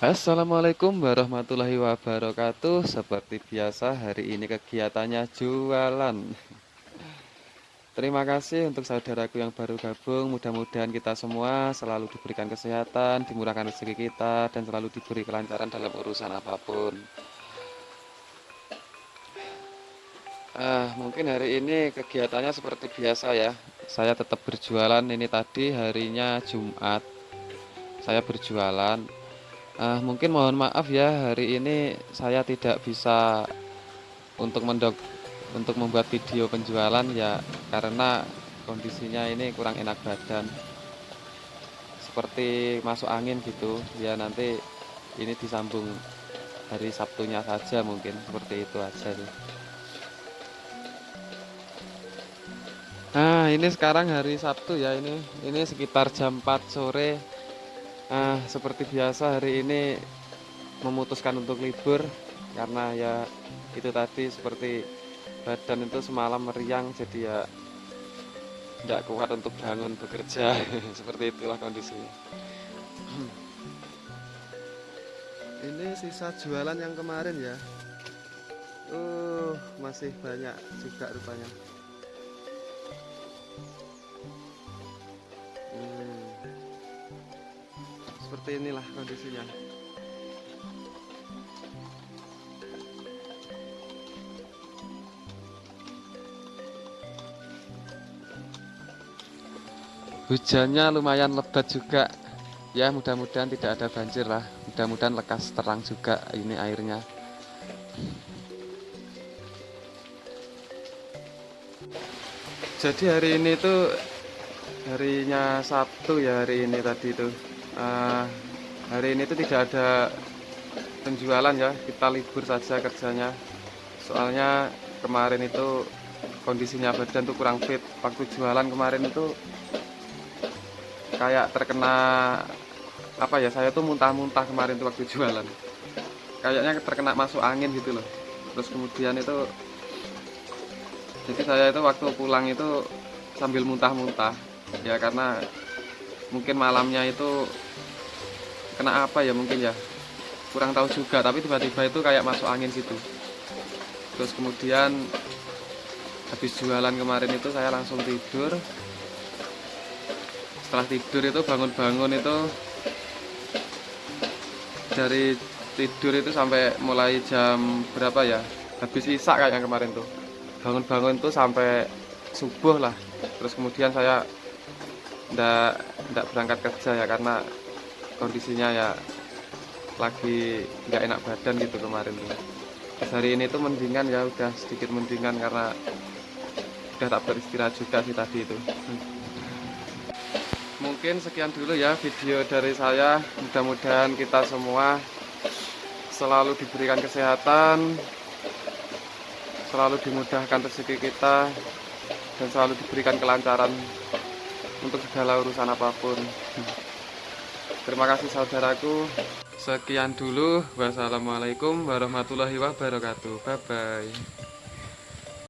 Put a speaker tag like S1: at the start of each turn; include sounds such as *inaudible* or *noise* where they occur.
S1: Assalamualaikum warahmatullahi wabarakatuh. Seperti biasa hari ini kegiatannya jualan. Terima kasih untuk saudaraku yang baru gabung. Mudah-mudahan kita semua selalu diberikan kesehatan Dimurahkan rezeki kita Dan selalu diberi kelancaran dalam urusan apa pun. Ah, Mungkin hari ini kegiatannya seperti biasa ya. Saya tetap berjualan. Ini tadi harinya Jumat. Saya berjualan Uh, mungkin mohon maaf ya hari ini saya tidak bisa untuk mendok untuk membuat video penjualan ya karena kondisinya ini kurang enak badan seperti masuk angin gitu ya nanti ini disambung hari Sabtunya saja mungkin seperti itu aja sih. Nah ini sekarang hari Sabtu ya ini ini sekitar jam 4 sore Ah, seperti biasa hari ini memutuskan untuk libur karena ya itu tadi seperti badan itu semalam meriang jadi ya tidak kuat untuk bangun bekerja. *laughs* Seperti itulah kondisinya. *clears throat* Ini sisa jualan yang kemarin ya. Uh masih banyak juga rupanya seperti inilah kondisinya. Hujannya lumayan lebat juga. Ya mudah-mudahan tidak ada banjir lah. Mudah-mudahan lekas terang juga ini airnya. Jadi hari ini tuh harinya Sabtu ya hari ini tadi tuh uh, hari ini tuh tidak ada penjualan ya kita libur saja kerjanya. Soalnya kemarin itu kondisinya badan tuh kurang fit. Waktu jualan kemarin itu kayak terkena apa ya saya tuh muntah-muntah kemarin tuh waktu jualan. Kayaknya terkena masuk angin gitu loh. Terus kemudian itu jadi saya itu waktu pulang itu sambil muntah-muntah. Ya karena mungkin malamnya itu kena apa ya mungkin ya? Kurang tahu juga tapi tiba-tiba itu kayak masuk angin situ. Terus kemudian habis jualan kemarin itu saya langsung tidur. Setelah tidur itu bangun-bangun itu dari tidur itu sampai mulai jam berapa ya? Habis isak kayak yang kemarin tuh. Bangun-bangun tuh sampai subuh lah. Terus kemudian saya ndak ndak berangkat kerja ya karena kondisinya ya lagi nggak enak badan gitu kemarin tuh. Hari ini tuh mendingan ya udah sedikit mendingan karena udah tak beristirahat juga sih tadi itu. Mungkin sekian dulu ya video dari saya. Mudah-mudahan kita semua selalu diberikan kesehatan selalu dimudahkan rezeki kita dan selalu diberikan kelancaran untuk segala urusan apa pun. Terima kasih saudaraku. Sekian dulu. Wassalamualaikum warahmatullahi wabarakatuh. Bye bye